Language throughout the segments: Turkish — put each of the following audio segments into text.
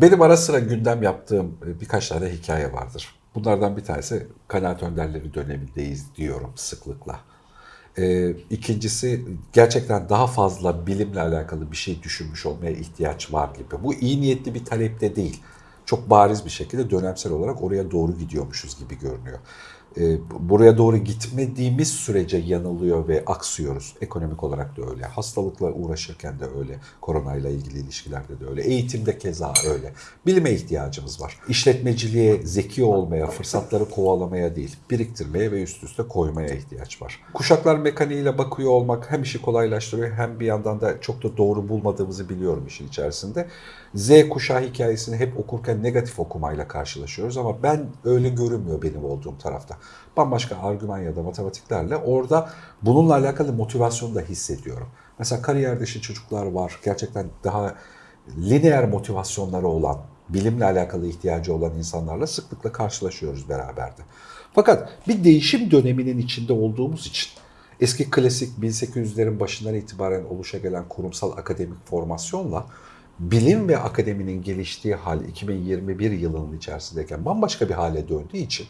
Benim ara sıra gündem yaptığım e, birkaç tane hikaye vardır. Bunlardan bir tanesi kanaat önderleri dönemindeyiz diyorum sıklıkla. Ee, ikincisi gerçekten daha fazla bilimle alakalı bir şey düşünmüş olmaya ihtiyaç var gibi. Bu iyi niyetli bir talepte değil. Çok bariz bir şekilde dönemsel olarak oraya doğru gidiyormuşuz gibi görünüyor. Ee, buraya doğru gitmediğimiz sürece yanılıyor ve aksıyoruz. Ekonomik olarak da öyle. Hastalıkla uğraşırken de öyle. Koronayla ilgili ilişkilerde de öyle. Eğitimde keza öyle. Bilime ihtiyacımız var. İşletmeciliğe zeki olmaya, fırsatları kovalamaya değil, biriktirmeye ve üst üste koymaya ihtiyaç var. Kuşaklar mekaniğiyle bakıyor olmak hem işi kolaylaştırıyor hem bir yandan da çok da doğru bulmadığımızı biliyorum işin içerisinde. Z kuşağı hikayesini hep okurken negatif okumayla karşılaşıyoruz ama ben öyle görünmüyor benim olduğum tarafta. Bambaşka argüman ya da matematiklerle orada bununla alakalı motivasyonu da hissediyorum. Mesela kariyer çocuklar var. Gerçekten daha lineer motivasyonları olan, bilimle alakalı ihtiyacı olan insanlarla sıklıkla karşılaşıyoruz beraberde. Fakat bir değişim döneminin içinde olduğumuz için eski klasik 1800'lerin başından itibaren oluşa gelen kurumsal akademik formasyonla bilim ve akademinin geliştiği hal 2021 yılının içerisindeyken bambaşka bir hale döndüğü için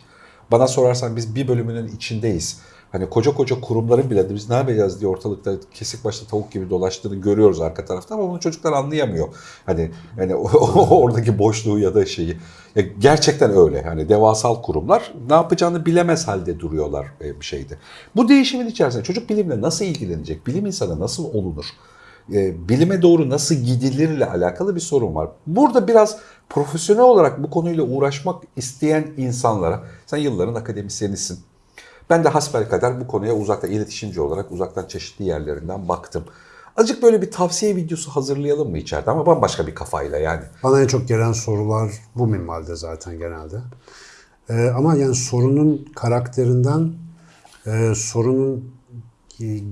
bana sorarsan biz bir bölümünün içindeyiz. Hani koca koca kurumların bile de biz ne yapacağız diye ortalıkta kesik başlı tavuk gibi dolaştığını görüyoruz arka tarafta ama bunu çocuklar anlayamıyor. Hani hani oradaki boşluğu ya da şeyi. Ya gerçekten öyle. Hani devasal kurumlar ne yapacağını bilemez halde duruyorlar e, bir şeydi. Bu değişimin içerisinde çocuk bilimle nasıl ilgilenecek? Bilim insanı nasıl olunur? E, bilime doğru nasıl gidilirle alakalı bir sorun var. Burada biraz profesyonel olarak bu konuyla uğraşmak isteyen insanlara, sen yılların akademisyenisin. Ben de hasbelkader bu konuya uzaktan iletişimci olarak uzaktan çeşitli yerlerinden baktım. Azıcık böyle bir tavsiye videosu hazırlayalım mı içeride ama bambaşka bir kafayla yani. Bana en çok gelen sorular bu minvalde zaten genelde. Ee, ama yani sorunun karakterinden e, sorunun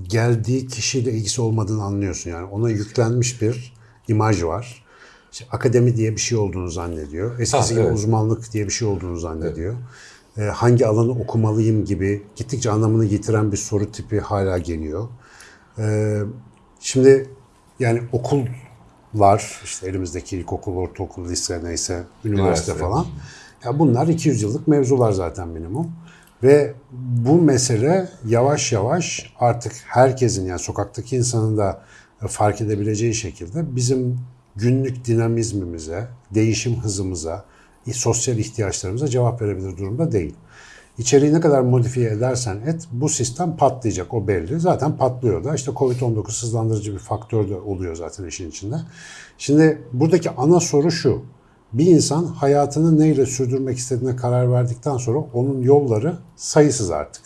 geldiği kişiyle ilgisi olmadığını anlıyorsun. Yani ona yüklenmiş bir imaj var. İşte akademi diye bir şey olduğunu zannediyor. Eskisi gibi evet. uzmanlık diye bir şey olduğunu zannediyor. Evet. Ee, hangi alanı okumalıyım gibi gittikçe anlamını yitiren bir soru tipi hala geliyor. Ee, şimdi yani okul var. işte elimizdeki ilkokul, ortaokul, lise neyse, üniversite, üniversite falan. Ya bunlar 200 yıllık mevzular zaten minimum. Ve bu mesele yavaş yavaş artık herkesin yani sokaktaki insanın da fark edebileceği şekilde bizim günlük dinamizmimize, değişim hızımıza, sosyal ihtiyaçlarımıza cevap verebilir durumda değil. İçeriği ne kadar modifiye edersen et bu sistem patlayacak o belli. Zaten patlıyor da işte Covid-19 hızlandırıcı bir faktör de oluyor zaten işin içinde. Şimdi buradaki ana soru şu. Bir insan hayatını neyle sürdürmek istediğine karar verdikten sonra onun yolları sayısız artık.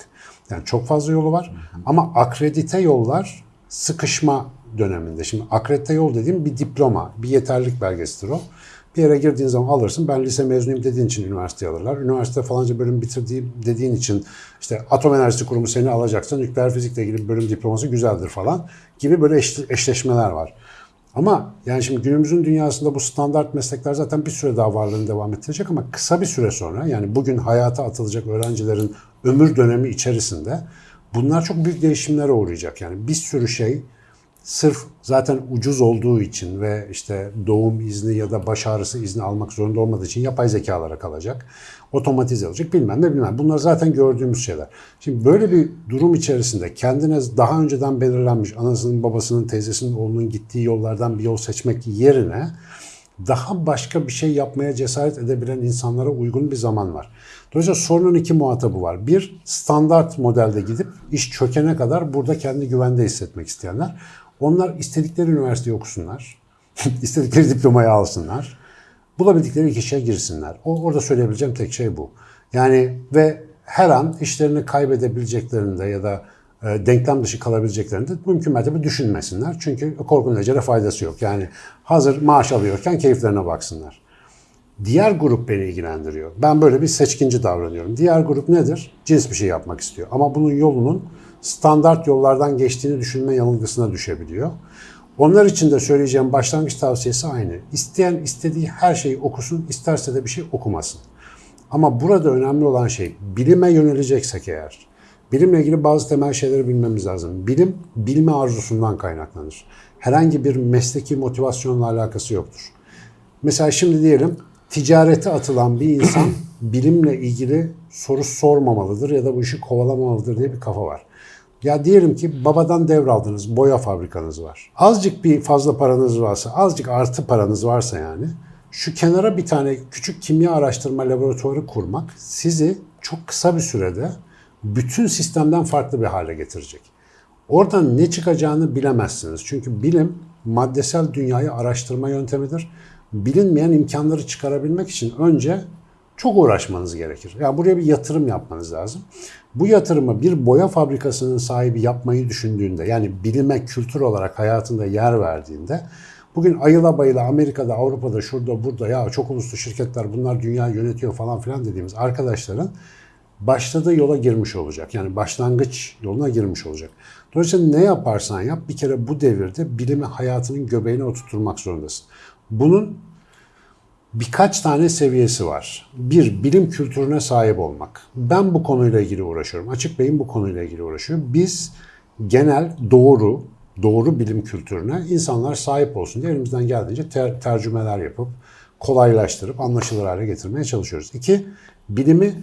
Yani çok fazla yolu var ama akredite yollar sıkışma döneminde. Şimdi akredite yol dediğim bir diploma, bir yeterlilik belgesidir o. Bir yere girdiğin zaman alırsın. Ben lise mezunuyum dediğin için üniversiteye alırlar. Üniversite falanca bölüm bitirdiğim dediğin için işte atom enerjisi kurumu seni alacaksa nükleer fizikle ilgili bölüm diploması güzeldir falan gibi böyle eşleşmeler var. Ama yani şimdi günümüzün dünyasında bu standart meslekler zaten bir süre daha varlığını devam ettirecek ama kısa bir süre sonra yani bugün hayata atılacak öğrencilerin ömür dönemi içerisinde bunlar çok büyük değişimlere uğrayacak. Yani bir sürü şey sırf zaten ucuz olduğu için ve işte doğum izni ya da baş ağrısı izni almak zorunda olmadığı için yapay zekalara kalacak. Otomatize olacak bilmem ne bilmem. Bunlar zaten gördüğümüz şeyler. Şimdi böyle bir durum içerisinde kendine daha önceden belirlenmiş anasının babasının teyzesinin oğlunun gittiği yollardan bir yol seçmek yerine daha başka bir şey yapmaya cesaret edebilen insanlara uygun bir zaman var. Dolayısıyla sorunun iki muhatabı var. Bir, standart modelde gidip iş çökene kadar burada kendi güvende hissetmek isteyenler. Onlar istedikleri üniversiteyi okusunlar. istedikleri diplomayı alsınlar. Bulabildikleri iki işe girsinler. O, orada söyleyebileceğim tek şey bu. Yani ve her an işlerini kaybedebileceklerinde ya da e, denklem dışı kalabileceklerinde mümkün mertebe düşünmesinler. Çünkü korkunun necele faydası yok. Yani hazır maaş alıyorken keyiflerine baksınlar. Diğer grup beni ilgilendiriyor. Ben böyle bir seçkinci davranıyorum. Diğer grup nedir? Cins bir şey yapmak istiyor. Ama bunun yolunun standart yollardan geçtiğini düşünme yanılgısına düşebiliyor. Onlar için de söyleyeceğim başlangıç tavsiyesi aynı. İsteyen istediği her şeyi okusun, isterse de bir şey okumasın. Ama burada önemli olan şey bilime yöneleceksek eğer, bilimle ilgili bazı temel şeyleri bilmemiz lazım. Bilim, bilme arzusundan kaynaklanır. Herhangi bir mesleki motivasyonla alakası yoktur. Mesela şimdi diyelim ticarete atılan bir insan bilimle ilgili soru sormamalıdır ya da bu işi kovalamamalıdır diye bir kafa var. Ya diyelim ki babadan devraldınız, boya fabrikanız var. Azıcık bir fazla paranız varsa, azıcık artı paranız varsa yani şu kenara bir tane küçük kimya araştırma laboratuvarı kurmak sizi çok kısa bir sürede bütün sistemden farklı bir hale getirecek. Oradan ne çıkacağını bilemezsiniz. Çünkü bilim maddesel dünyayı araştırma yöntemidir. Bilinmeyen imkanları çıkarabilmek için önce çok uğraşmanız gerekir. Ya buraya bir yatırım yapmanız lazım. Bu yatırımı bir boya fabrikasının sahibi yapmayı düşündüğünde yani bilime kültür olarak hayatında yer verdiğinde bugün ayıla bayıla Amerika'da, Avrupa'da, şurada, burada ya çok uluslu şirketler bunlar dünyayı yönetiyor falan filan dediğimiz arkadaşların başladığı yola girmiş olacak. Yani başlangıç yoluna girmiş olacak. Dolayısıyla ne yaparsan yap bir kere bu devirde bilimi hayatının göbeğine oturtturmak zorundasın. Bunun birkaç tane seviyesi var. Bir, bilim kültürüne sahip olmak. Ben bu konuyla ilgili uğraşıyorum. Açık Bey'in bu konuyla ilgili uğraşıyor. Biz genel doğru, doğru bilim kültürüne insanlar sahip olsun diye elimizden geldiğince ter- tercümeler yapıp kolaylaştırıp anlaşılır hale getirmeye çalışıyoruz. İki, bilimi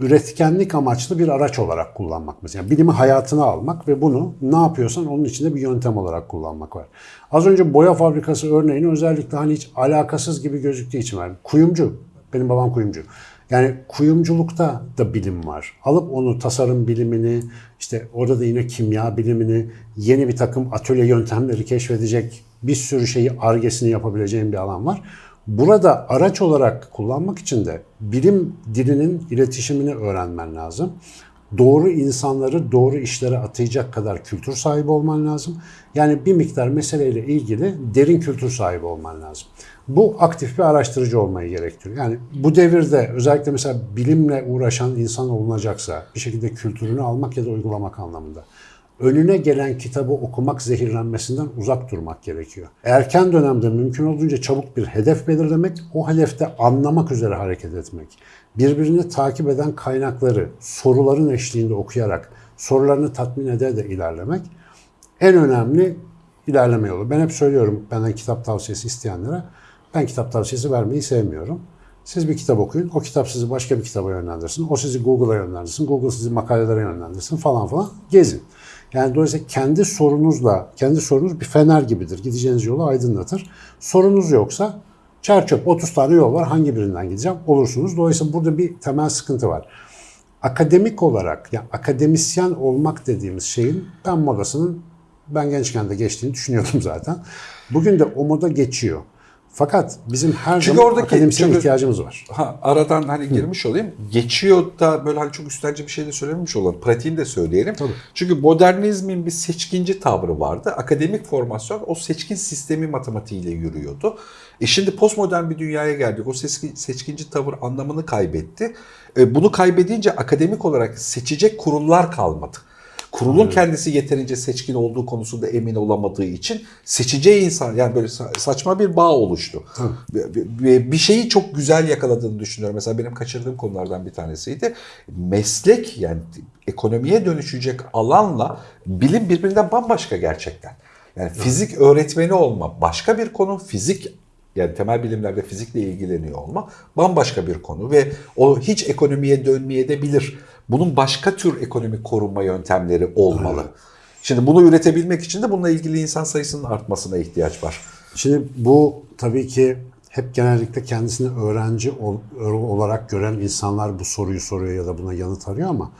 üretkenlik amaçlı bir araç olarak kullanmak mesela. Bilimi hayatına almak ve bunu ne yapıyorsan onun içinde bir yöntem olarak kullanmak var. Az önce boya fabrikası örneğini özellikle hani hiç alakasız gibi gözüktüğü için verdim. Kuyumcu, benim babam kuyumcu. Yani kuyumculukta da bilim var. Alıp onu tasarım bilimini, işte orada da yine kimya bilimini, yeni bir takım atölye yöntemleri keşfedecek bir sürü şeyi argesini yapabileceğin bir alan var. Burada araç olarak kullanmak için de bilim dilinin iletişimini öğrenmen lazım. Doğru insanları doğru işlere atayacak kadar kültür sahibi olman lazım. Yani bir miktar meseleyle ilgili derin kültür sahibi olman lazım. Bu aktif bir araştırıcı olmayı gerektiriyor. Yani bu devirde özellikle mesela bilimle uğraşan insan olunacaksa bir şekilde kültürünü almak ya da uygulamak anlamında önüne gelen kitabı okumak zehirlenmesinden uzak durmak gerekiyor. Erken dönemde mümkün olduğunca çabuk bir hedef belirlemek, o hedefte anlamak üzere hareket etmek. Birbirini takip eden kaynakları soruların eşliğinde okuyarak sorularını tatmin eder de ilerlemek en önemli ilerleme yolu. Ben hep söylüyorum benden kitap tavsiyesi isteyenlere ben kitap tavsiyesi vermeyi sevmiyorum. Siz bir kitap okuyun. O kitap sizi başka bir kitaba yönlendirsin. O sizi Google'a yönlendirsin. Google sizi makalelere yönlendirsin falan falan. Gezin. Yani dolayısıyla kendi sorunuzla, kendi sorunuz bir fener gibidir. Gideceğiniz yolu aydınlatır. Sorunuz yoksa çer çöp 30 tane yol var. Hangi birinden gideceğim? Olursunuz. Dolayısıyla burada bir temel sıkıntı var. Akademik olarak, yani akademisyen olmak dediğimiz şeyin ben modasının ben gençken de geçtiğini düşünüyordum zaten. Bugün de o moda geçiyor. Fakat bizim her Çünkü zaman oradaki- akademisyen çünkü- ihtiyacımız var. Ha, aradan hani girmiş olayım. Geçiyor da böyle hani çok üstenci bir şey de söylememiş olalım. Pratiğini de söyleyelim. Tabii. Çünkü modernizmin bir seçkinci tavrı vardı. Akademik formasyon o seçkin sistemi matematiğiyle yürüyordu. E şimdi postmodern bir dünyaya geldik. O seçkin, seçkinci tavır anlamını kaybetti. E, bunu kaybedince akademik olarak seçecek kurullar kalmadı. Kurulun kendisi yeterince seçkin olduğu konusunda emin olamadığı için seçeceği insan yani böyle sa- saçma bir bağ oluştu. Ve Bir şeyi çok güzel yakaladığını düşünüyorum. Mesela benim kaçırdığım konulardan bir tanesiydi. Meslek yani ekonomiye dönüşecek alanla bilim birbirinden bambaşka gerçekten. Yani fizik öğretmeni olma başka bir konu, fizik yani temel bilimlerde fizikle ilgileniyor olma bambaşka bir konu ve o hiç ekonomiye dönmeye de bilir. Bunun başka tür ekonomik korunma yöntemleri olmalı. Şimdi bunu üretebilmek için de bununla ilgili insan sayısının artmasına ihtiyaç var. Şimdi bu tabii ki hep genellikle kendisini öğrenci ol- olarak gören insanlar bu soruyu soruyor ya da buna yanıt arıyor ama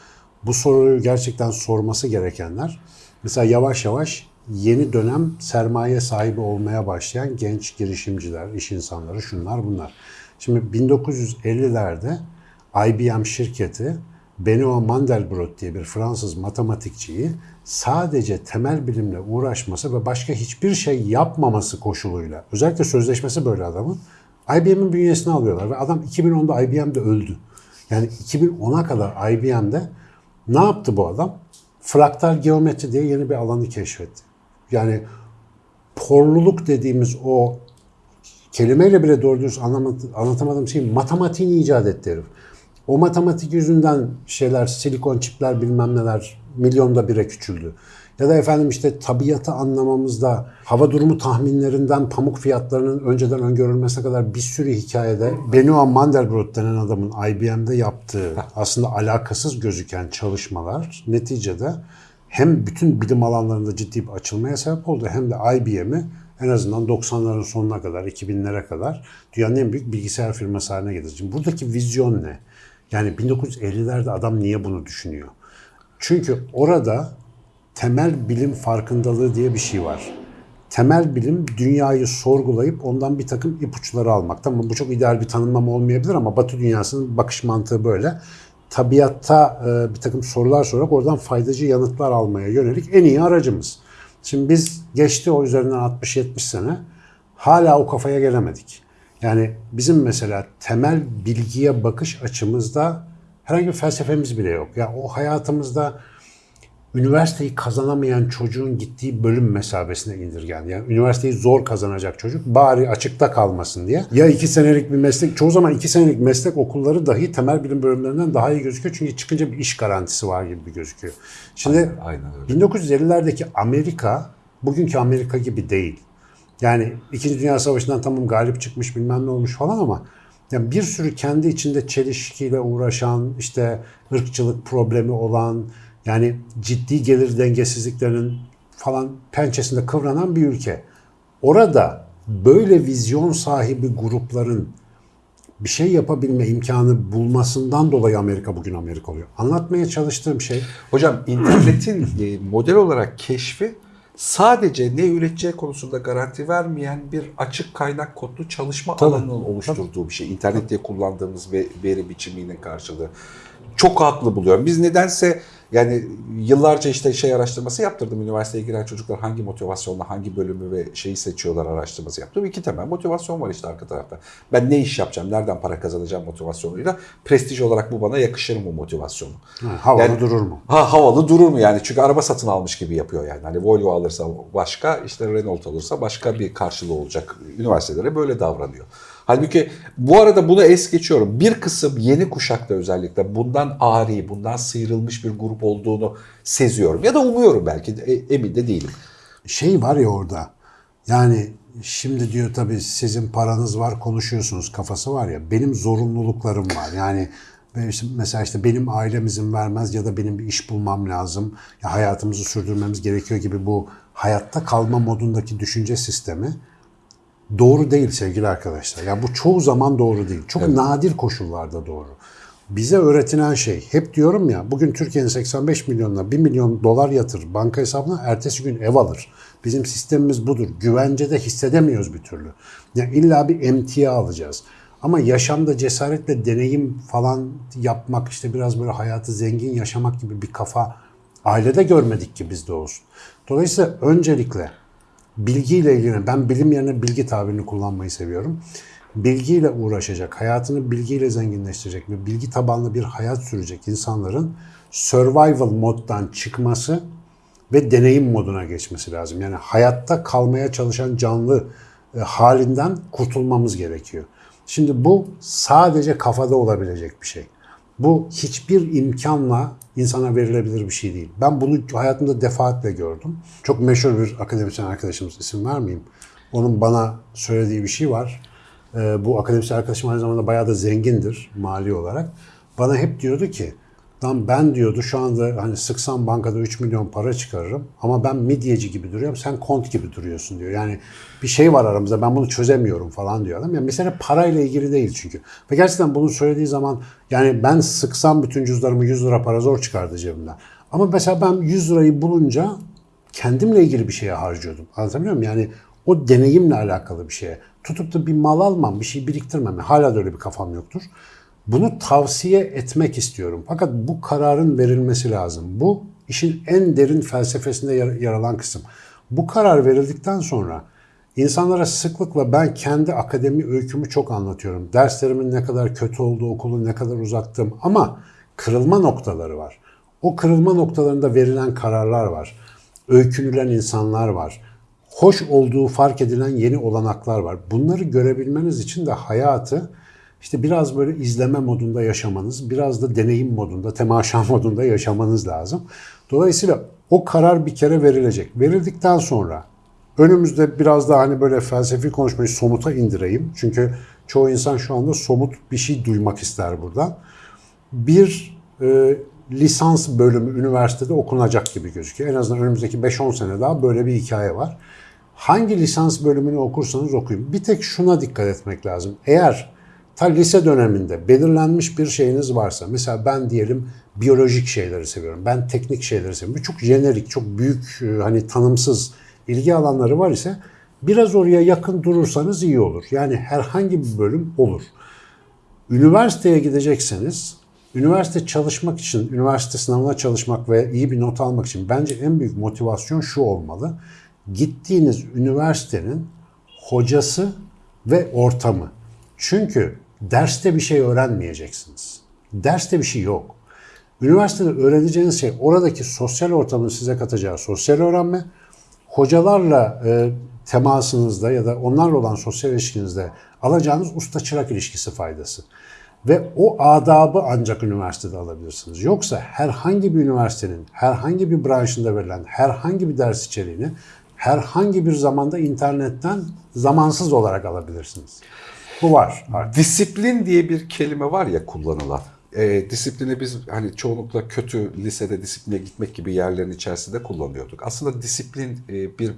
bu soruyu gerçekten sorması gerekenler mesela yavaş yavaş yeni dönem sermaye sahibi olmaya başlayan genç girişimciler, iş insanları şunlar bunlar. Şimdi 1950'lerde IBM şirketi Benoît Mandelbrot diye bir Fransız matematikçiyi sadece temel bilimle uğraşması ve başka hiçbir şey yapmaması koşuluyla, özellikle sözleşmesi böyle adamın, IBM'in bünyesine alıyorlar ve adam 2010'da IBM'de öldü. Yani 2010'a kadar IBM'de ne yaptı bu adam? Fraktal geometri diye yeni bir alanı keşfetti. Yani porluluk dediğimiz o kelimeyle bile doğru anlamat- anlatamadığım şeyi matematiğini icat etti herif. O matematik yüzünden şeyler, silikon çipler bilmem neler milyonda bire küçüldü. Ya da efendim işte tabiatı anlamamızda hava durumu tahminlerinden pamuk fiyatlarının önceden öngörülmesine kadar bir sürü hikayede Benoit Mandelbrot denen adamın IBM'de yaptığı aslında alakasız gözüken çalışmalar neticede hem bütün bilim alanlarında ciddi bir açılmaya sebep oldu hem de IBM'i en azından 90'ların sonuna kadar, 2000'lere kadar dünyanın en büyük bilgisayar firması haline getirdi. Şimdi buradaki vizyon ne? Yani 1950'lerde adam niye bunu düşünüyor? Çünkü orada temel bilim farkındalığı diye bir şey var. Temel bilim dünyayı sorgulayıp ondan bir takım ipuçları almak. Tamam bu çok ideal bir tanımlama olmayabilir ama Batı dünyasının bakış mantığı böyle. Tabiatta e, bir takım sorular sorarak oradan faydacı yanıtlar almaya yönelik en iyi aracımız. Şimdi biz geçti o üzerinden 60-70 sene hala o kafaya gelemedik. Yani bizim mesela temel bilgiye bakış açımızda herhangi bir felsefemiz bile yok. Ya yani o hayatımızda üniversiteyi kazanamayan çocuğun gittiği bölüm mesabesine indirgen. Yani üniversiteyi zor kazanacak çocuk bari açıkta kalmasın diye. Ya iki senelik bir meslek, çoğu zaman iki senelik meslek okulları dahi temel bilim bölümlerinden daha iyi gözüküyor. Çünkü çıkınca bir iş garantisi var gibi gözüküyor. Şimdi Aynen, aynen öyle. 1950'lerdeki Amerika bugünkü Amerika gibi değil. Yani İkinci Dünya Savaşı'ndan tamam galip çıkmış bilmem ne olmuş falan ama yani bir sürü kendi içinde çelişkiyle uğraşan, işte ırkçılık problemi olan, yani ciddi gelir dengesizliklerinin falan pençesinde kıvranan bir ülke. Orada böyle vizyon sahibi grupların bir şey yapabilme imkanı bulmasından dolayı Amerika bugün Amerika oluyor. Anlatmaya çalıştığım şey... Hocam internetin e, model olarak keşfi sadece ne üreteceği konusunda garanti vermeyen bir açık kaynak kodlu çalışma Tabii. alanının oluşturduğu bir şey. İnternet diye kullandığımız ve veri biçiminin karşılığı. Çok haklı buluyorum. Biz nedense yani yıllarca işte şey araştırması yaptırdım. Üniversiteye giren çocuklar hangi motivasyonla hangi bölümü ve şeyi seçiyorlar araştırması yaptım. İki temel motivasyon var işte arka tarafta. Ben ne iş yapacağım, nereden para kazanacağım motivasyonuyla. Prestij olarak bu bana yakışır mı motivasyonu? Ha, havalı Yani- durur mu? Ha havalı durur mu yani? Çünkü araba satın almış gibi yapıyor yani. Hani Volvo alırsa başka, işte Renault alırsa başka bir karşılığı olacak. Üniversitelere böyle davranıyor. Halbuki bu arada bunu es geçiyorum. Bir kısım yeni kuşakta özellikle bundan ari, bundan sıyrılmış bir grup olduğunu seziyorum. Ya da umuyorum belki, de, e- emin de değilim. şey var ya orada. Yani şimdi diyor tabii sizin paranız var konuşuyorsunuz kafası var ya. Benim zorunluluklarım var. Yani mesela işte benim ailem izin vermez ya da benim bir iş bulmam lazım. Ya hayatımızı sürdürmemiz gerekiyor gibi bu hayatta kalma modundaki düşünce sistemi doğru değil sevgili arkadaşlar. Ya bu çoğu zaman doğru değil. Çok nadir koşullarda doğru. Bize öğretilen şey, hep diyorum ya, bugün Türkiye'nin 85 milyonuna 1 milyon dolar yatır banka hesabına, ertesi gün ev alır. Bizim sistemimiz budur. Güvencede hissedemiyoruz bir türlü. Yani illa bir emtia alacağız. Ama yaşamda cesaretle deneyim falan yapmak, işte biraz böyle hayatı zengin yaşamak gibi bir kafa ailede görmedik ki bizde olsun. Dolayısıyla öncelikle bilgiyle ilgili, ben bilim yerine bilgi tabirini kullanmayı seviyorum. Bilgiyle uğraşacak, hayatını bilgiyle zenginleştirecek ve bilgi tabanlı bir hayat sürecek insanların survival moddan çıkması ve deneyim moduna geçmesi lazım. Yani hayatta kalmaya çalışan canlı e, halinden kurtulmamız gerekiyor. Şimdi bu sadece kafada olabilecek bir şey. Bu hiçbir imkanla insana verilebilir bir şey değil. Ben bunu hayatımda defaatle gördüm. Çok meşhur bir akademisyen arkadaşımız isim vermeyeyim. Onun bana söylediği bir şey var. Ee, bu akademisyen arkadaşım aynı zamanda bayağı da zengindir mali olarak. Bana hep diyordu ki Lan ben diyordu şu anda hani sıksam bankada 3 milyon para çıkarırım ama ben midyeci gibi duruyorum sen kont gibi duruyorsun diyor. Yani bir şey var aramızda ben bunu çözemiyorum falan diyor adam. Yani mesele parayla ilgili değil çünkü. Ve gerçekten bunu söylediği zaman yani ben sıksam bütün cüzdanımı 100 lira para zor çıkardı cebimden. Ama mesela ben 100 lirayı bulunca kendimle ilgili bir şeye harcıyordum. Anlatabiliyor muyum? Yani o deneyimle alakalı bir şeye. Tutup da bir mal almam, bir şey biriktirmem. Hala da öyle bir kafam yoktur. Bunu tavsiye etmek istiyorum. Fakat bu kararın verilmesi lazım. Bu işin en derin felsefesinde yer, yer alan kısım. Bu karar verildikten sonra insanlara sıklıkla ben kendi akademi öykümü çok anlatıyorum. Derslerimin ne kadar kötü olduğu, okulun ne kadar uzaktım ama kırılma noktaları var. O kırılma noktalarında verilen kararlar var. Öykünülen insanlar var. Hoş olduğu fark edilen yeni olanaklar var. Bunları görebilmeniz için de hayatı işte biraz böyle izleme modunda yaşamanız, biraz da deneyim modunda, temaşa modunda yaşamanız lazım. Dolayısıyla o karar bir kere verilecek. Verildikten sonra önümüzde biraz daha hani böyle felsefi konuşmayı somuta indireyim. Çünkü çoğu insan şu anda somut bir şey duymak ister buradan. Bir e, lisans bölümü üniversitede okunacak gibi gözüküyor. En azından önümüzdeki 5-10 sene daha böyle bir hikaye var. Hangi lisans bölümünü okursanız okuyun. Bir tek şuna dikkat etmek lazım. Eğer ta lise döneminde belirlenmiş bir şeyiniz varsa, mesela ben diyelim biyolojik şeyleri seviyorum, ben teknik şeyleri seviyorum. Çok jenerik, çok büyük, e, hani tanımsız ilgi alanları var ise biraz oraya yakın durursanız iyi olur. Yani herhangi bir bölüm olur. Üniversiteye gidecekseniz, üniversite çalışmak için, üniversite sınavına çalışmak ve iyi bir not almak için bence en büyük motivasyon şu olmalı. Gittiğiniz üniversitenin hocası ve ortamı. Çünkü derste bir şey öğrenmeyeceksiniz. Derste bir şey yok. Üniversitede öğreneceğiniz şey oradaki sosyal ortamın size katacağı sosyal öğrenme, hocalarla e, temasınızda ya da onlarla olan sosyal ilişkinizde alacağınız usta çırak ilişkisi faydası. Ve o adabı ancak üniversitede alabilirsiniz. Yoksa herhangi bir üniversitenin herhangi bir branşında verilen herhangi bir ders içeriğini herhangi bir zamanda internetten zamansız olarak alabilirsiniz. Bu var artık. Disiplin diye bir kelime var ya kullanılan. E, disiplini biz hani çoğunlukla kötü lisede disipline gitmek gibi yerlerin içerisinde kullanıyorduk. Aslında disiplin e, bir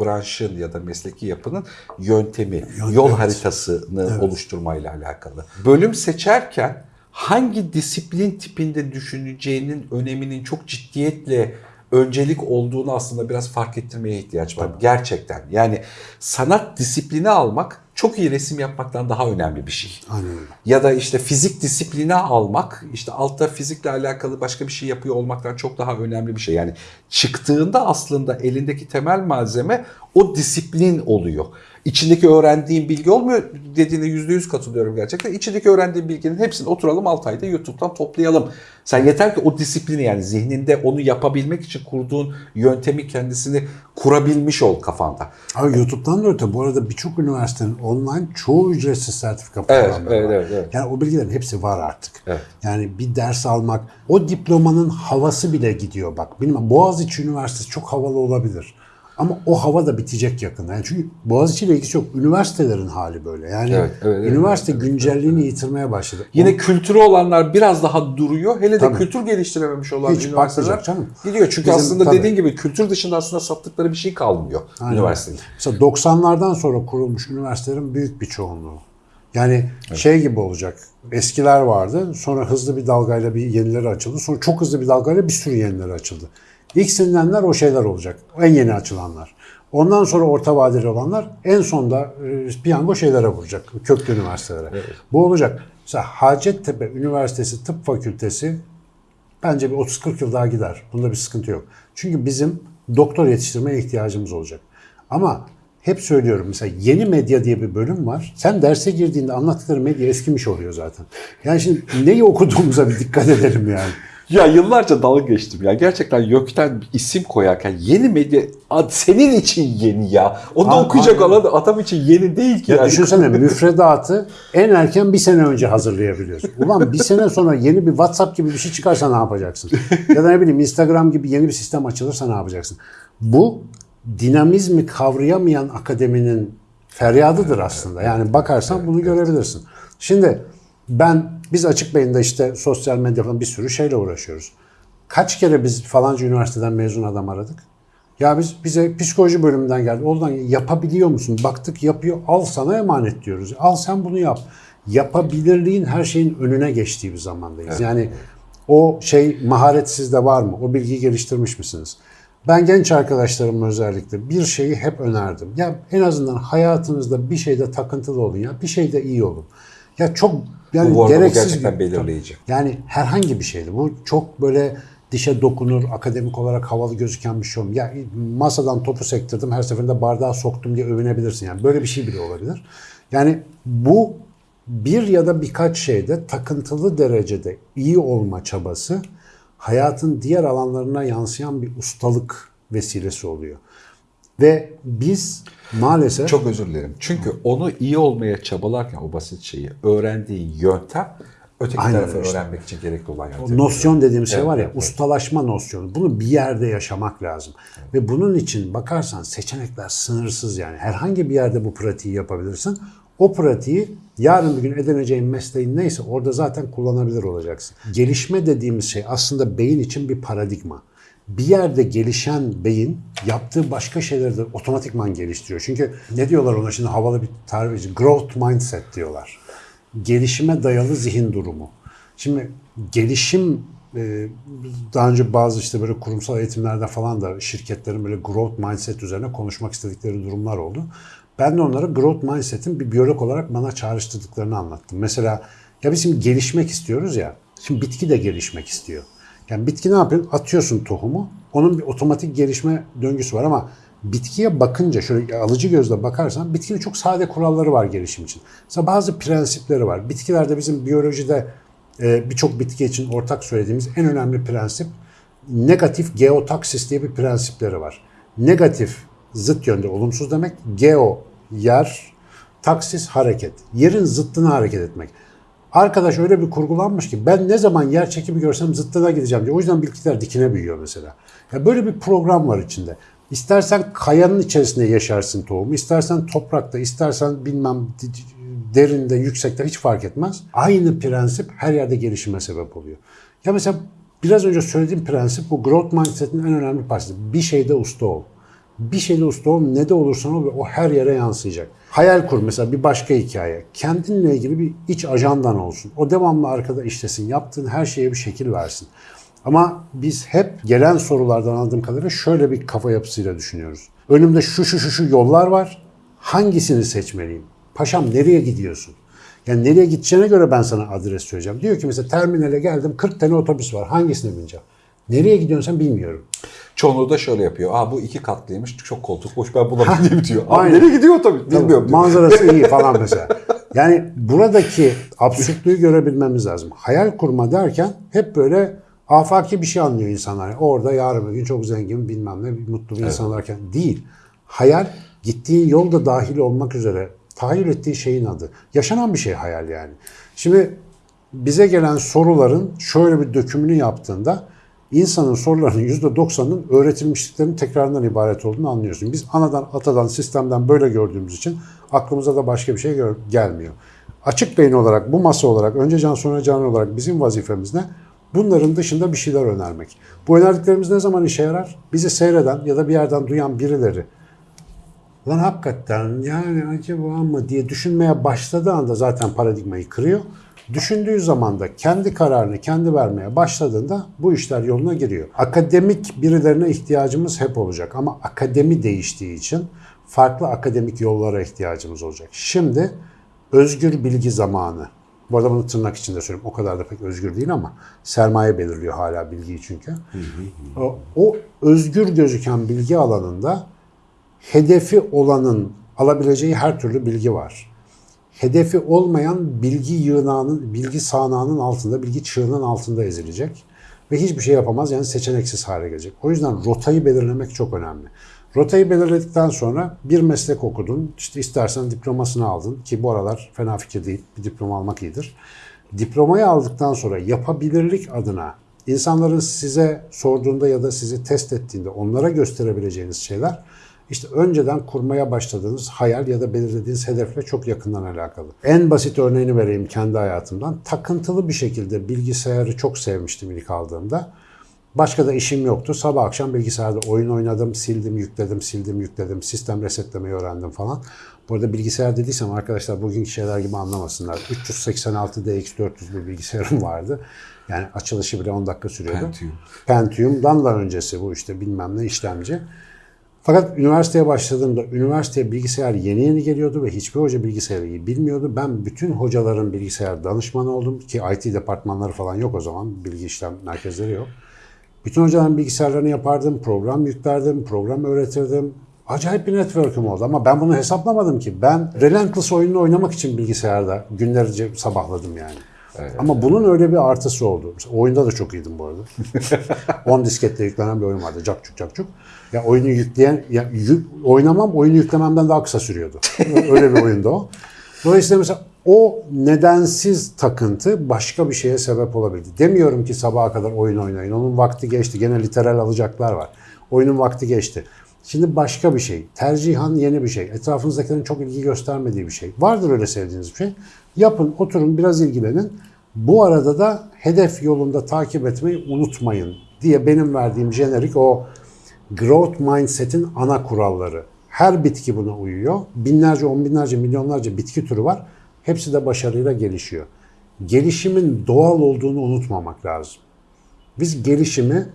branşın ya da mesleki yapının yöntemi, yol evet. haritasını oluşturmayla alakalı. Bölüm seçerken hangi disiplin tipinde düşüneceğinin öneminin çok ciddiyetle öncelik olduğunu aslında biraz fark ettirmeye ihtiyaç var. Gerçekten. Yani sanat disiplini almak çok iyi resim yapmaktan daha önemli bir şey. Aynen. Ya da işte fizik disipline almak, işte altta fizikle alakalı başka bir şey yapıyor olmaktan çok daha önemli bir şey. Yani çıktığında aslında elindeki temel malzeme o disiplin oluyor. İçindeki öğrendiğin bilgi olmuyor dediğine yüzde yüz katılıyorum gerçekten. İçindeki öğrendiğin bilginin hepsini oturalım 6 ayda YouTube'dan toplayalım. Sen yeter ki o disiplini yani zihninde onu yapabilmek için kurduğun yöntemi kendisini kurabilmiş ol kafanda. Abi YouTube'dan da öte bu arada birçok üniversitenin online çoğu ücretsiz sertifika Evet, programları evet, var. evet, evet. Yani o bilgilerin hepsi var artık. Evet. Yani bir ders almak, o diplomanın havası bile gidiyor bak. Bilmem Boğaziçi Üniversitesi çok havalı olabilir. Ama o hava da bitecek yakında. Yani çünkü Boğaziçi ile ilgisi yok. Üniversitelerin hali böyle. Yani Evet, evet, evet, üniversite güncelliğini yitirmeye başladı. Yine kültürü olanlar biraz daha duruyor. Hele de Tabii. kültür geliştirememiş olan Hiç üniversiteler canım. gidiyor. Çünkü Bizim- aslında tabii. dediğin gibi kültür dışında aslında sattıkları bir şey kalmıyor Aynen. üniversitenin. Mesela 90'lardan sonra kurulmuş üniversitelerin büyük bir çoğunluğu. Yani şey gibi olacak. Eskiler vardı. Sonra hızlı bir dalgayla bir yenileri açıldı. Sonra çok hızlı bir dalgayla bir sürü yenileri açıldı. İlk silinenler o şeyler olacak. En yeni açılanlar. Ondan sonra orta vadeli olanlar en sonda e, piyango şeylere vuracak. Köklü üniversitelere. Bu olacak. Mesela Hacettepe Üniversitesi Tıp Fakültesi bence bir 30-40 yıl daha gider. Bunda bir sıkıntı yok. Çünkü bizim doktor yetiştirmeye ihtiyacımız olacak. Ama hep söylüyorum mesela yeni medya diye bir bölüm var. Sen derse girdiğinde anlattıkları medya eskimiş oluyor zaten. Yani şimdi neyi okuduğumuza bir dikkat edelim yani. Ya yıllarca dalga geçtim ya. Gerçekten YÖK'ten bir isim koyarken yeni medya ad- senin için yeni ya. Onu da okuyacak olan adam için yeni değil ki. Ya yani. düşünsene müfredatı en erken bir sene önce hazırlayabiliyorsun. Ulan bir sene sonra yeni bir WhatsApp gibi bir şey çıkarsa ne yapacaksın? Ya da ne bileyim Instagram gibi yeni bir sistem açılırsa ne yapacaksın? Bu dinamizmi kavrayamayan akademinin feryadıdır aslında. Yani bakarsan bunu görebilirsin. Şimdi ben biz açık beyinde işte sosyal medya falan bir sürü şeyle uğraşıyoruz. Kaç kere biz falanca üniversiteden mezun adam aradık? Ya biz bize psikoloji bölümünden geldi. Oradan yapabiliyor musun? Baktık yapıyor. Al sana emanet diyoruz. Al sen bunu yap. Yapabilirliğin her şeyin önüne geçtiği bir zamandayız. Yani o şey maharet sizde var mı? O bilgiyi geliştirmiş misiniz? Ben genç arkadaşlarıma özellikle bir şeyi hep önerdim. Ya en azından hayatınızda bir şeyde takıntılı olun ya. Bir şeyde iyi olun. Ya çok yani Bu bu gereksiz gerçekten bir- belirleyici. yani herhangi bir şeydi. Bu çok böyle dişe dokunur, akademik olarak havalı gözüken bir şey olmuyor. Ya masadan topu sektirdim, her seferinde bardağı soktum diye övünebilirsin. Yani böyle bir şey bile olabilir. Yani bu bir ya da birkaç şeyde takıntılı derecede iyi olma çabası hayatın diğer alanlarına yansıyan bir ustalık vesilesi oluyor. Ve biz maalesef Çok özür dilerim. Çünkü onu iyi olmaya çabalarken o basit şeyi öğrendiği yöntem öteki Aynen tarafı işte. öğrenmek için gerekli olan O yöntem. nosyon dediğimiz şey Evet, var ya, evet, evet. ustalaşma nosyonu. Bunu bir yerde yaşamak lazım. Ve bunun için bakarsan seçenekler sınırsız yani. Herhangi bir yerde bu pratiği yapabilirsin. O pratiği yarın bir gün edineceğin mesleğin neyse orada zaten kullanabilir olacaksın. Gelişme dediğimiz şey aslında beyin için bir paradigma. Bir yerde gelişen beyin yaptığı başka şeyleri de otomatikman geliştiriyor. Çünkü ne diyorlar ona şimdi havalı bir tarif growth mindset diyorlar gelişime dayalı zihin durumu. Şimdi gelişim e, daha önce bazı işte böyle kurumsal eğitimlerde falan da şirketlerin böyle growth mindset üzerine konuşmak istedikleri durumlar oldu. Ben de onlara growth mindset'in bir biyolog olarak bana çağrıştırdıklarını anlattım. Mesela ya biz şimdi gelişmek istiyoruz ya. Şimdi bitki de gelişmek istiyor. Yani bitki ne yapıyor? Atıyorsun tohumu. Onun bir otomatik gelişme döngüsü var ama bitkiye bakınca şöyle alıcı gözle bakarsan bitkinin çok sade kuralları var gelişim için. Mesela bazı prensipleri var. Bitkilerde bizim biyolojide e, birçok bitki için ortak söylediğimiz en önemli prensip negatif geotaksis diye bir prensipleri var. Negatif zıt yönde olumsuz demek. Geo yer, taksis hareket. Yerin zıttına hareket etmek. Arkadaş öyle bir kurgulanmış ki ben ne zaman yer çekimi görsem zıttına gideceğim diye. O yüzden bitkiler dikine büyüyor mesela. Ya böyle bir program var içinde. İstersen kayanın içerisinde yaşarsın tohumu, istersen toprakta, istersen bilmem derinde, yüksekte hiç fark etmez. Aynı prensip her yerde gelişime sebep oluyor. Ya mesela biraz önce söylediğim prensip bu growth mindset'in en önemli parçası. Bir şeyde usta ol. Bir şeyde usta ol, ne de olursan ol ve o her yere yansıyacak. Hayal kur mesela bir başka hikaye. Kendinle ilgili bir iç ajandan olsun. O devamlı arkada işlesin. Yaptığın her şeye bir şekil versin. Ama biz hep gelen sorulardan anladığım kadarıyla şöyle bir kafa yapısıyla düşünüyoruz. Önümde şu şu şu şu yollar var. Hangisini seçmeliyim? Paşam nereye gidiyorsun? Yani nereye gideceğine göre ben sana adres söyleyeceğim. Diyor ki mesela terminale geldim 40 tane otobüs var. Hangisine bineceğim? Nereye gidiyorsun sen bilmiyorum. Çoğunluğu da şöyle yapıyor. Aa bu iki katlıymış. Çok koltuk boş ben bulamayayım diyor. Abi Aynen. nereye gidiyor tabii bilmiyorum diyor. Manzarası iyi falan mesela. Yani buradaki absürtlüğü görebilmemiz lazım. Hayal kurma derken hep böyle afaki bir şey anlıyor insanlar. Orada yarın bir gün çok zengin bilmem ne mutlu bir insan olarak değil. Hayal gittiğin yolda dahil olmak üzere tahayyül ettiği şeyin adı. Yaşanan bir şey hayal yani. Şimdi bize gelen soruların şöyle bir dökümünü yaptığında insanın sorularının %90'ının öğretilmişliklerin tekrarından ibaret olduğunu anlıyorsun. Biz anadan, atadan, sistemden böyle gördüğümüz için aklımıza da başka bir şey gelmiyor. Açık beyin olarak, bu masa olarak, önce can sonra can olarak bizim vazifemiz ne? Bunların dışında bir şeyler önermek. Bu önerdiklerimiz ne zaman işe yarar? Bizi seyreden ya da bir yerden duyan birileri Lan hakikaten yani acaba mı diye düşünmeye başladığı anda zaten paradigmayı kırıyor. Düşündüğü zaman da kendi kararını kendi vermeye başladığında bu işler yoluna giriyor. Akademik birilerine ihtiyacımız hep olacak ama akademi değiştiği için farklı akademik yollara ihtiyacımız olacak. Şimdi özgür bilgi zamanı. Bu arada bunu tırnak içinde söylüyorum. O kadar da pek özgür değil ama sermaye belirliyor hala bilgiyi çünkü. O, o özgür gözüken bilgi alanında hedefi olanın alabileceği her türlü bilgi var. Hedefi olmayan bilgi yığınağının, bilgi sağanağının altında, bilgi çığının altında ezilecek. Ve hiçbir şey yapamaz yani seçeneksiz hale gelecek. O yüzden rotayı belirlemek çok önemli. Rotayı belirledikten sonra bir meslek okudun, işte istersen diplomasını aldın ki bu aralar fena fikir değil, bir diploma almak iyidir. Diplomayı aldıktan sonra yapabilirlik adına insanların size sorduğunda ya da sizi test ettiğinde onlara gösterebileceğiniz şeyler işte önceden kurmaya başladığınız hayal ya da belirlediğiniz hedefle çok yakından alakalı. En basit örneğini vereyim kendi hayatımdan. Takıntılı bir şekilde bilgisayarı çok sevmiştim ilk aldığımda. Başka da işim yoktu. Sabah akşam bilgisayarda oyun oynadım, sildim, yükledim, sildim, yükledim. Sistem resetlemeyi öğrendim falan. Bu arada bilgisayar dediysem arkadaşlar bugünkü şeyler gibi anlamasınlar. 386 DX400 bir bilgisayarım vardı. Yani açılışı bile 10 dakika sürüyordu. Pentium. Pentium'dan da öncesi bu işte bilmem ne işlemci. Fakat üniversiteye başladığımda üniversiteye bilgisayar yeni yeni geliyordu ve hiçbir hoca bilgisayarı bilmiyordu. Ben bütün hocaların bilgisayar danışmanı oldum ki IT departmanları falan yok o zaman. Bilgi işlem merkezleri yok. Bütün hocaların bilgisayarlarını yapardım, program yüklerdim, program öğretirdim. Acayip bir network'üm oldu ama ben bunu hesaplamadım ki. Ben Relentless oyununu oynamak için bilgisayarda günlerce sabahladım yani. Ama bunun öyle bir artısı oldu. Mesela oyunda da çok iyiydim bu arada. 10 disketle yüklenen bir oyun vardı. Cakçuk cakçuk. Ya oyunu yükleyen, ya yü- oynamam oyunu yüklememden daha kısa sürüyordu. öyle bir oyunda o. Dolayısıyla mesela o nedensiz takıntı başka bir şeye sebep olabilirdi. Demiyorum ki sabaha kadar oyun oynayın. Onun vakti geçti. Gene literal alacaklar var. Oyunun vakti geçti. Şimdi başka bir şey. Tercihan yeni bir şey. Etrafınızdakilerin çok ilgi göstermediği bir şey. Vardır öyle sevdiğiniz bir şey. Yapın, oturun, biraz ilgilenin. Bu arada da hedef yolunda takip etmeyi unutmayın diye benim verdiğim jenerik o growth mindset'in ana kuralları. Her bitki buna uyuyor. Binlerce, on binlerce, milyonlarca bitki türü var. Hepsi de başarıyla gelişiyor. Gelişimin doğal olduğunu unutmamak lazım. Biz gelişimi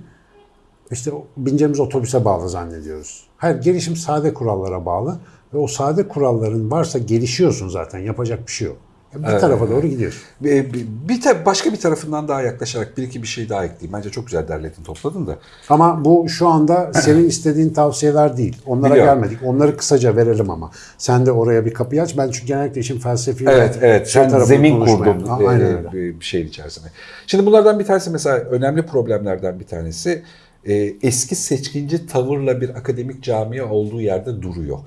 işte bineceğimiz otobüse bağlı zannediyoruz. Hayır, gelişim sade kurallara bağlı ve o sade kuralların varsa gelişiyorsun zaten. Yapacak bir şey yok. Bir tarafa doğru gidiyorsun. Bir, bir, ta- başka bir tarafından daha yaklaşarak bir iki bir şey daha ekleyeyim. Bence çok güzel derledin topladın da. Ama bu şu anda senin istediğin tavsiyeler değil. Onlara Biliyorum. gelmedik. Onları kısaca verelim ama. Sen de oraya bir kapıyı aç. Ben çünkü genellikle işin felsefi ve Evet, evet. şey Sen zemin kurdun e, Aynen bir şeyin içerisine. Şimdi bunlardan bir tanesi mesela önemli problemlerden bir tanesi e, eski seçkinci tavırla bir akademik camia olduğu yerde duruyor.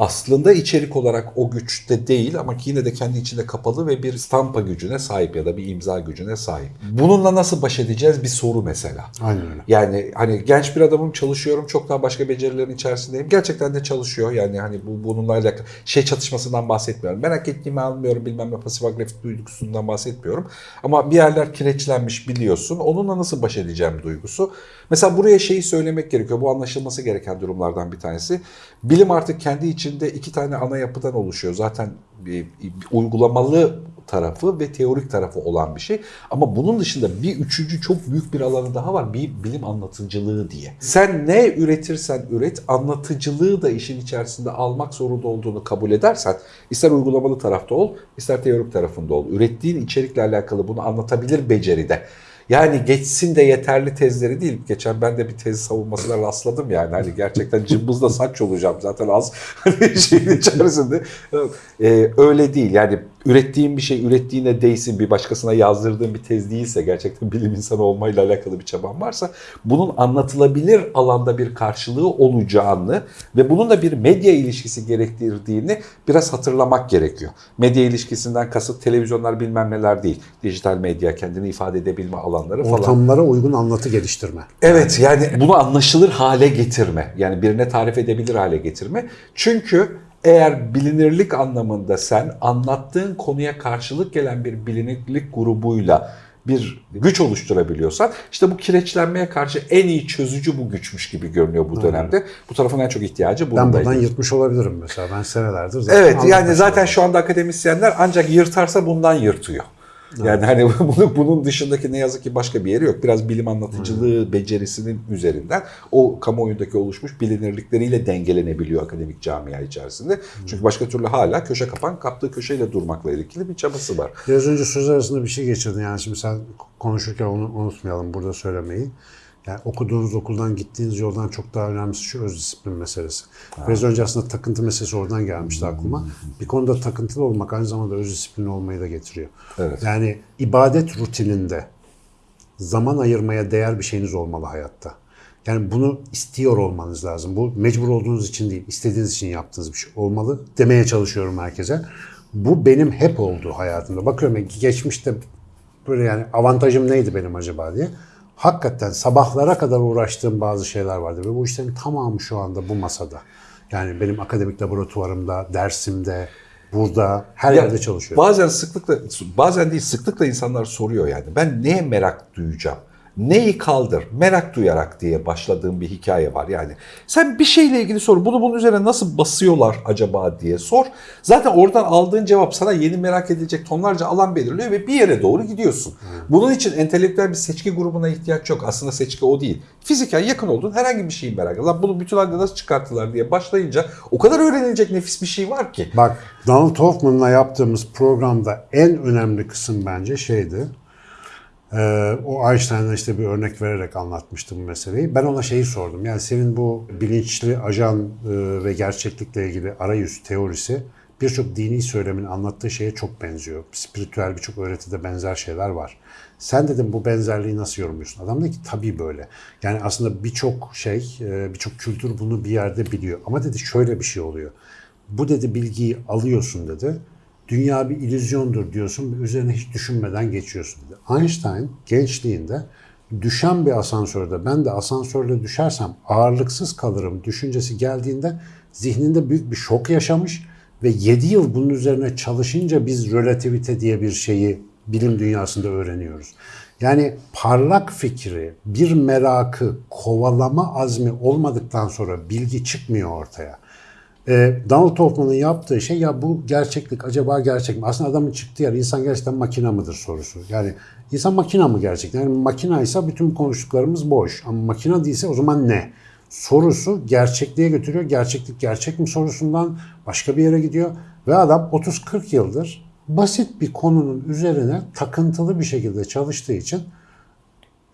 Aslında içerik olarak o güçte değil ama yine de kendi içinde kapalı ve bir stampa gücüne sahip ya da bir imza gücüne sahip. Bununla nasıl baş edeceğiz bir soru mesela. Aynen öyle. Yani hani genç bir adamım çalışıyorum çok daha başka becerilerin içerisindeyim. Gerçekten de çalışıyor yani hani bu bununla alakalı şey çatışmasından bahsetmiyorum. Merak ettiğimi almıyorum bilmem ne pasif agresif duygusundan bahsetmiyorum. Ama bir yerler kireçlenmiş biliyorsun. Onunla nasıl baş edeceğim duygusu. Mesela buraya şeyi söylemek gerekiyor. Bu anlaşılması gereken durumlardan bir tanesi. Bilim artık kendi içinde iki tane ana yapıdan oluşuyor. Zaten bir, bir uygulamalı tarafı ve teorik tarafı olan bir şey. Ama bunun dışında bir üçüncü çok büyük bir alanı daha var. Bir bilim anlatıcılığı diye. Sen ne üretirsen üret, anlatıcılığı da işin içerisinde almak zorunda olduğunu kabul edersen, ister uygulamalı tarafta ol, ister teorik tarafında ol. Ürettiğin içerikle alakalı bunu anlatabilir beceride. Yani geçsin de yeterli tezleri değil. Geçen ben de bir tez savunmasına rastladım yani. Hani gerçekten cımbızla saç olacağım zaten az şeyin içerisinde. Ee, öyle değil. Yani ürettiğin bir şey ürettiğine değsin bir başkasına yazdırdığın bir tez değilse gerçekten bilim insanı olmayla alakalı bir çaban varsa bunun anlatılabilir alanda bir karşılığı olacağını ve bunun da bir medya ilişkisi gerektirdiğini biraz hatırlamak gerekiyor. Medya ilişkisinden kasıt televizyonlar bilmem neler değil. Dijital medya kendini ifade edebilme alanları falan. Ortamlara uygun anlatı geliştirme. Evet yani bunu anlaşılır hale getirme. Yani birine tarif edebilir hale getirme. Çünkü eğer bilinirlik anlamında sen anlattığın konuya karşılık gelen bir bilinirlik grubuyla bir güç oluşturabiliyorsan işte bu kireçlenmeye karşı en iyi çözücü bu güçmüş gibi görünüyor bu dönemde. Bu tarafın en çok ihtiyacı Ben bunun buradan yırtmış olabilirim mesela. Ben senelerdir zaten Evet yani zaten şu anda akademisyenler ancak yırtarsa bundan yırtıyor. Yani hani bunu, bunun dışındaki ne yazık ki başka bir yeri yok. Biraz bilim anlatıcılığı becerisinin üzerinden o kamuoyundaki oluşmuş bilinirlikleriyle dengelenebiliyor akademik camia içerisinde. Çünkü başka türlü hala köşe kapan kaptığı köşeyle durmakla ilgili bir çabası var. Biraz önce söz arasında bir şey geçirdin. Yani şimdi sen konuşurken onu unutmayalım burada söylemeyi. Yani okuduğunuz okuldan gittiğiniz yoldan çok daha önemlisi şu öz disiplin meselesi. Biraz önce aslında takıntı meselesi oradan gelmişti aklıma. Bir konuda takıntılı olmak aynı zamanda öz disiplin olmayı da getiriyor. Evet. Yani ibadet rutininde zaman ayırmaya değer bir şeyiniz olmalı hayatta. Yani bunu istiyor olmanız lazım. Bu mecbur olduğunuz için değil, istediğiniz için yaptığınız bir şey olmalı demeye çalışıyorum herkese. Bu benim hep oldu hayatımda. Bakıyorum geçmişte böyle yani avantajım neydi benim acaba diye. Hakikaten sabahlara kadar uğraştığım bazı şeyler vardı ve bu işlerin tamamı şu anda bu masada. Yani benim akademik laboratuvarımda, dersimde, burada, her Ya, yerde çalışıyorum. Bazen sıklıkla, bazen değil sıklıkla insanlar soruyor yani. Ben neye merak duyacağım? Neyi kaldır? Merak duyarak diye başladığım bir hikaye var yani. Sen bir şeyle ilgili sor. Bunu bunun üzerine nasıl basıyorlar acaba diye sor. Zaten oradan aldığın cevap sana yeni merak edilecek tonlarca alan belirliyor ve bir yere doğru gidiyorsun. Bunun için entelektüel bir seçki grubuna ihtiyaç yok. Aslında seçki o değil. Fiziken yakın olduğun herhangi bir şeyi merak. Lan bunu bütün halde nasıl çıkarttılar diye başlayınca o kadar öğrenilecek nefis bir şey var ki. Bak Donald Hoffman'la yaptığımız programda en önemli kısım bence şeydi. Ee, o Einstein'a işte bir örnek vererek anlatmıştı bu meseleyi. Ben ona şeyi sordum. Yani senin bu bilinçli ajan e, ve gerçeklikle ilgili arayüz teorisi birçok dini söylemin anlattığı şeye çok benziyor. Spiritüel birçok öğretide benzer şeyler var. Sen dedim bu benzerliği nasıl yorumluyorsun? Adam dedi ki tabii böyle. Yani aslında birçok şey, e, birçok kültür bunu bir yerde biliyor. Ama dedi şöyle bir şey oluyor. Bu dedi bilgiyi alıyorsun dedi. Dünya bir illüzyondur diyorsun üzerine hiç düşünmeden geçiyorsun dedi. Einstein gençliğinde düşen bir asansörde ben de asansörle düşersem ağırlıksız kalırım düşüncesi geldiğinde zihninde büyük bir şok yaşamış ve 7 yıl bunun üzerine çalışınca biz relativite diye bir şeyi bilim dünyasında öğreniyoruz. Yani parlak fikri, bir merakı, kovalama azmi olmadıktan sonra bilgi çıkmıyor ortaya. Ee, Donald Hoffman'ın yaptığı şey ya bu gerçeklik acaba gerçek mi? Aslında adamın çıktığı yer insan gerçekten makina mıdır sorusu. Yani insan makina mı gerçekten? Yani makina ise bütün konuştuklarımız boş. Ama makina değilse o zaman ne? Sorusu gerçekliğe götürüyor. Gerçeklik gerçek mi sorusundan başka bir yere gidiyor. Ve adam 30-40 yıldır basit bir konunun üzerine takıntılı bir şekilde çalıştığı için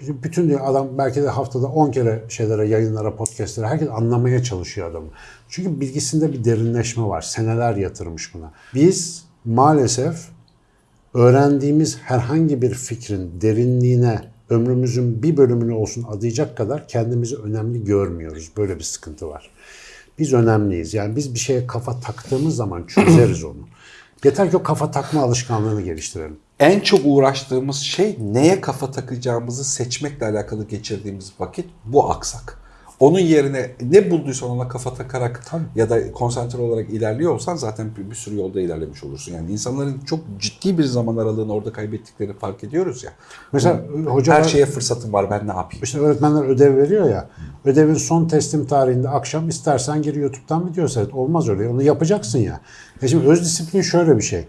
bütün diyor adam belki de haftada 10 kere şeylere, yayınlara, podcastlere herkes anlamaya çalışıyor adamı. Çünkü bilgisinde bir derinleşme var. Seneler yatırmış buna. Biz maalesef öğrendiğimiz herhangi bir fikrin derinliğine ömrümüzün bir bölümünü olsun adayacak kadar kendimizi önemli görmüyoruz. Böyle bir sıkıntı var. Biz önemliyiz. Yani biz bir şeye kafa taktığımız zaman çözeriz onu. Yeter ki o kafa takma alışkanlığını geliştirelim. En çok uğraştığımız şey neye kafa takacağımızı seçmekle alakalı geçirdiğimiz vakit bu aksak. Onun yerine ne bulduysan ona kafa takarak ya da konsantre olarak ilerliyor olsan zaten bir, bir sürü yolda ilerlemiş olursun. Yani insanların çok ciddi bir zaman aralığını orada kaybettiklerini fark ediyoruz ya. Mesela Her hocalar, şeye fırsatım var ben ne yapayım? işte öğretmenler ödev veriyor ya. Ödevin son teslim tarihinde akşam istersen geri YouTube'dan video seyret. Olmaz öyle. Onu yapacaksın ya. ya şimdi öz disiplin şöyle bir şey.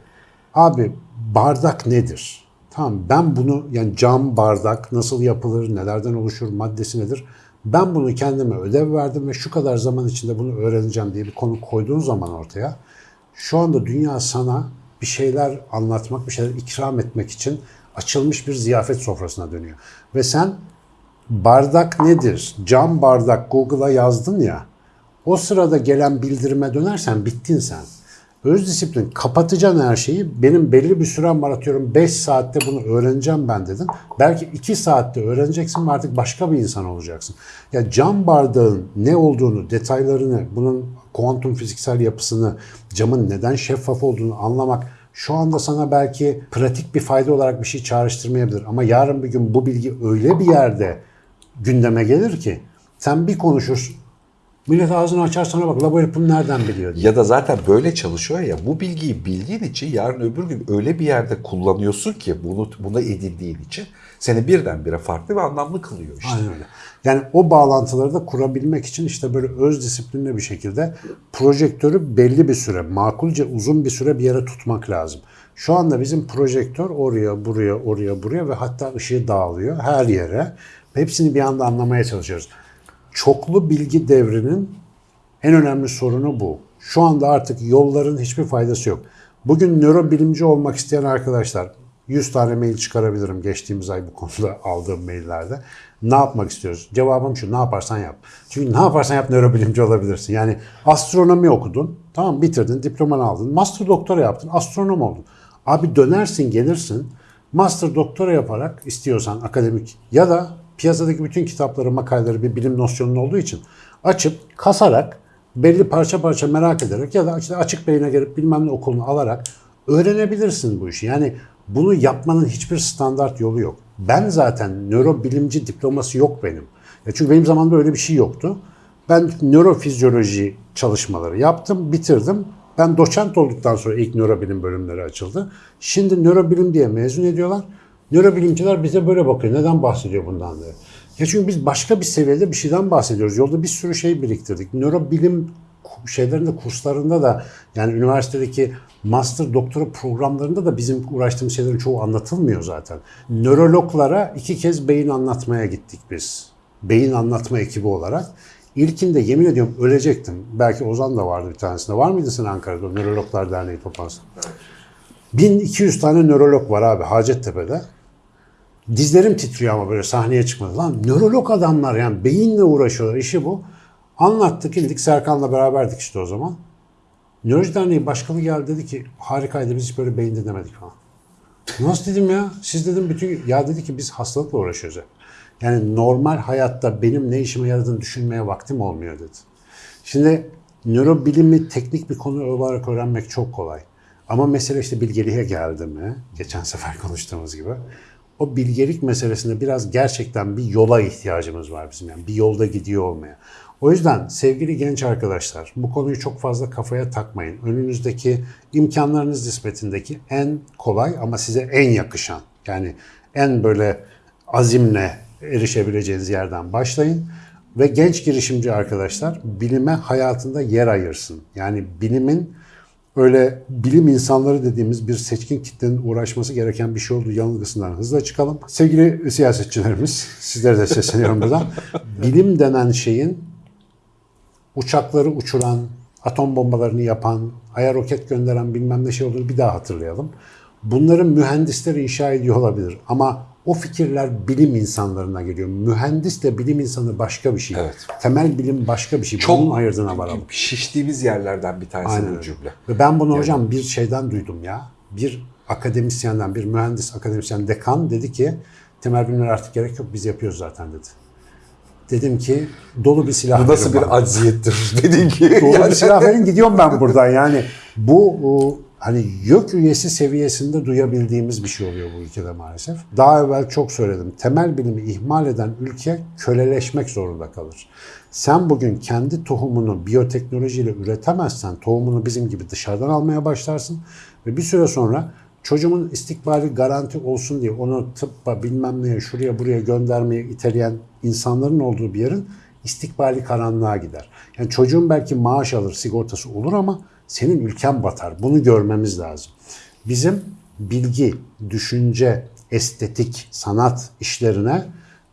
Abi bardak nedir? Tamam ben bunu yani cam bardak nasıl yapılır, nelerden oluşur, maddesi nedir? Ben bunu kendime ödev verdim ve şu kadar zaman içinde bunu öğreneceğim diye bir konu koyduğun zaman ortaya şu anda dünya sana bir şeyler anlatmak, bir şeyler ikram etmek için açılmış bir ziyafet sofrasına dönüyor. Ve sen bardak nedir, cam bardak Google'a yazdın ya, o sırada gelen bildirime dönersen bittin sen. Öz disiplin kapatacaksın her şeyi. Benim belli bir sürem var atıyorum 5 saatte bunu öğreneceğim ben dedin. Belki 2 saatte öğreneceksin ve artık başka bir insan olacaksın. Ya cam bardağın ne olduğunu, detaylarını, bunun kuantum fiziksel yapısını, camın neden şeffaf olduğunu anlamak şu anda sana belki pratik bir fayda olarak bir şey çağrıştırmayabilir. Ama yarın bir gün bu bilgi öyle bir yerde gündeme gelir ki sen bir konuşursun. Millet ağzını açar sana bak la bu herif bunu nereden biliyor diye. Ya da zaten böyle çalışıyor ya bu bilgiyi bildiğin için yarın öbür gün öyle bir yerde kullanıyorsun ki bunu buna edindiğin için seni birdenbire farklı ve anlamlı kılıyor işte. Aynen öyle. Yani o bağlantıları da kurabilmek için işte böyle öz disiplinli bir şekilde projektörü belli bir süre, makulce uzun bir süre bir yere tutmak lazım. Şu anda bizim projektör oraya, buraya, oraya, buraya ve hatta ışığı dağılıyor her yere. Hepsini bir anda anlamaya çalışıyoruz. Çoklu bilgi devrinin en önemli sorunu bu. Şu anda artık yolların hiçbir faydası yok. Bugün nörobilimci olmak isteyen arkadaşlar 100 tane mail çıkarabilirim geçtiğimiz ay bu konuda aldığım maillerde. Ne yapmak istiyoruz? Cevabım şu ne yaparsan yap. Çünkü ne yaparsan yap nörobilimci olabilirsin. Yani astronomi okudun. Tamam bitirdin diplomanı aldın. Master doktora yaptın astronom oldun. Abi dönersin gelirsin. Master doktora yaparak istiyorsan akademik ya da piyasadaki bütün kitapları, makaleleri bir bilim nosyonun olduğu için açıp kasarak belli parça parça merak ederek ya da açık beyine gelip bilmem ne okulunu alarak öğrenebilirsin bu işi. Yani bunu yapmanın hiçbir standart yolu yok. Ben zaten nörobilimci diploması yok benim. Ya çünkü benim zamanımda öyle bir şey yoktu. Ben nörofizyoloji çalışmaları yaptım, bitirdim. Ben doçent olduktan sonra ilk nörobilim bölümleri açıldı. Şimdi nörobilim diye mezun ediyorlar. Nörobilimciler bize böyle bakıyor. Neden bahsediyor bundan diye. Ya çünkü biz başka bir seviyede bir şeyden bahsediyoruz. Yolda bir sürü şey biriktirdik. Nörobilim şeylerinde, kurslarında da yani üniversitedeki master doktora programlarında da bizim uğraştığımız şeylerin çoğu anlatılmıyor zaten. Nörologlara iki kez beyin anlatmaya gittik biz. Beyin anlatma ekibi olarak. İlkinde yemin ediyorum ölecektim. Belki Ozan da vardı bir tanesinde. Var mıydın sen Ankara'da? Nörologlar Derneği toplantısı. 1200 tane nörolog var abi Hacettepe'de. Dizlerim titriyor ama böyle sahneye çıkmadı. Lan nörolog adamlar yani beyinle uğraşıyorlar işi bu. Anlattık indik Serkan'la beraberdik işte o zaman. Nöroloji Derneği Başkanı geldi dedi ki harikaydı biz hiç böyle beyin dinlemedik falan. Nasıl dedim ya? Siz dedim bütün... Ya dedi ki biz hastalıkla uğraşıyoruz hep. Yani normal hayatta benim ne işime yaradığını düşünmeye vaktim olmuyor dedi. Şimdi nörobilimi teknik bir konu olarak öğrenmek çok kolay. Ama mesele işte bilgeliğe geldi mi? Geçen sefer konuştuğumuz gibi. O bilgelik meselesinde biraz gerçekten bir yola ihtiyacımız var bizim. Yani bir yolda gidiyor olmaya. O yüzden sevgili genç arkadaşlar bu konuyu çok fazla kafaya takmayın. Önünüzdeki imkanlarınız nispetindeki en kolay ama size en yakışan yani en böyle azimle erişebileceğiniz yerden başlayın. Ve genç girişimci arkadaşlar bilime hayatında yer ayırsın. Yani bilimin öyle bilim insanları dediğimiz bir seçkin kitlenin uğraşması gereken bir şey olduğu yanılgısından hızla çıkalım. Sevgili siyasetçilerimiz, sizlere de sesleniyorum buradan. Bilim denen şeyin uçakları uçuran, atom bombalarını yapan, aya roket gönderen bilmem ne şey olduğunu bir daha hatırlayalım. Bunların mühendisleri inşa ediyor olabilir ama o fikirler bilim insanlarına geliyor. Mühendisle bilim insanı başka bir şey. Evet. Temel bilim başka bir şey. Çok Bunun ayırdığına varalım. şiştiğimiz yerlerden bir tanesi Aynen bu cümle. Ve ben bunu hocam bir şeyden duydum ya. Bir akademisyenden, bir mühendis akademisyen dekan dedi ki temel bilimler artık gerek yok biz yapıyoruz zaten dedi. Dedim ki dolu bir silah Bu nasıl bir bana. acziyettir dediğin gibi. Dolu Yani- bir silah verin gidiyorum ben buradan yani. Bu hani YÖK üyesi seviyesinde duyabildiğimiz bir şey oluyor bu ülkede maalesef. Daha evvel çok söyledim. Temel bilimi ihmal eden ülke köleleşmek zorunda kalır. Sen bugün kendi tohumunu biyoteknolojiyle üretemezsen tohumunu bizim gibi dışarıdan almaya başlarsın ve bir süre sonra çocuğumun istikbali garanti olsun diye onu tıbba bilmem neye şuraya buraya göndermeye iteleyen insanların olduğu bir yerin istikbali karanlığa gider. Yani çocuğun belki maaş alır, sigortası olur ama senin ülken batar. Bunu görmemiz lazım. Bizim bilgi, düşünce, estetik, sanat işlerine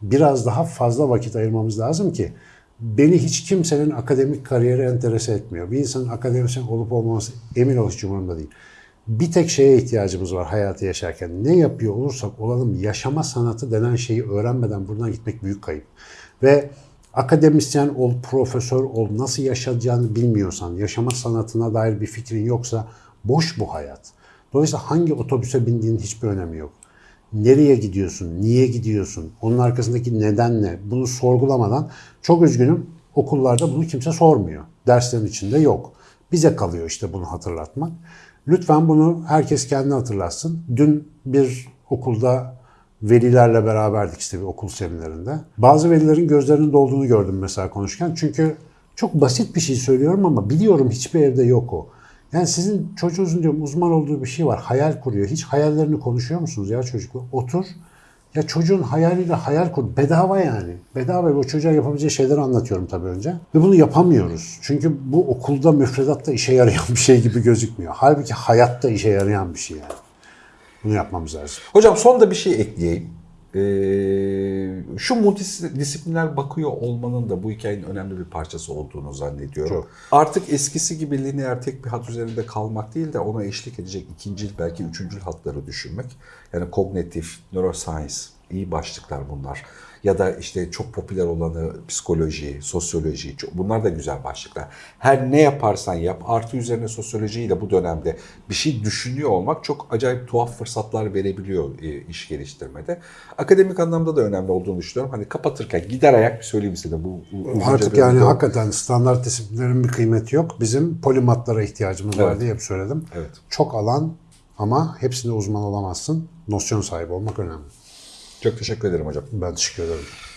biraz daha fazla vakit ayırmamız lazım ki beni hiç kimsenin akademik kariyeri enterese etmiyor. Bir insanın akademisyen olup olmaması emin ol hiç umurumda değil. Bir tek şeye ihtiyacımız var hayatı yaşarken. Ne yapıyor olursak olalım yaşama sanatı denen şeyi öğrenmeden buradan gitmek büyük kayıp. Ve akademisyen ol, profesör ol, nasıl yaşayacağını bilmiyorsan, yaşama sanatına dair bir fikrin yoksa boş bu hayat. Dolayısıyla hangi otobüse bindiğinin hiçbir önemi yok. Nereye gidiyorsun, niye gidiyorsun, onun arkasındaki neden ne bunu sorgulamadan çok üzgünüm okullarda bunu kimse sormuyor. Derslerin içinde yok. Bize kalıyor işte bunu hatırlatmak. Lütfen bunu herkes kendine hatırlatsın. Dün bir okulda velilerle beraberdik işte bir okul seminerinde. Bazı velilerin gözlerinin dolduğunu gördüm mesela konuşurken. Çünkü çok basit bir şey söylüyorum ama biliyorum hiçbir evde yok o. Yani sizin çocuğunuzun diyorum uzman olduğu bir şey var. Hayal kuruyor. Hiç hayallerini konuşuyor musunuz ya çocukla? Otur. Ya çocuğun hayaliyle hayal kur. Bedava yani. Bedava o çocuğa yapabileceği şeyleri anlatıyorum tabii önce. Ve bunu yapamıyoruz. Çünkü bu okulda müfredatta işe yarayan bir şey gibi gözükmüyor. Halbuki hayatta işe yarayan bir şey yani. Bunu yapmamız lazım. Hocam son da bir şey ekleyeyim. Ee, şu multidisipliner bakıyor olmanın da bu hikayenin önemli bir parçası olduğunu zannediyorum. Çok. Artık eskisi gibi lineer tek bir hat üzerinde kalmak değil de ona eşlik edecek ikincil belki üçüncül hatları düşünmek. Yani kognitif, neuroscience iyi başlıklar bunlar. Ya da işte çok popüler olanı psikoloji, sosyoloji, bunlar da güzel başlıklar. Her ne yaparsan yap, artı üzerine sosyolojiyle bu dönemde bir şey düşünüyor olmak çok acayip tuhaf fırsatlar verebiliyor e, iş geliştirmede. Akademik anlamda da önemli olduğunu düşünüyorum. Hani kapatırken gider ayak bir söyleyeyim size. Bu, bu Artık yani video. hakikaten standart disiplinlerin bir kıymeti yok. Bizim polimatlara ihtiyacımız var Evet. diye hep söyledim. Evet. Çok alan ama hepsinde uzman olamazsın. Nosyon sahibi olmak önemli. Çok teşekkür ederim hocam. Ben teşekkür ederim.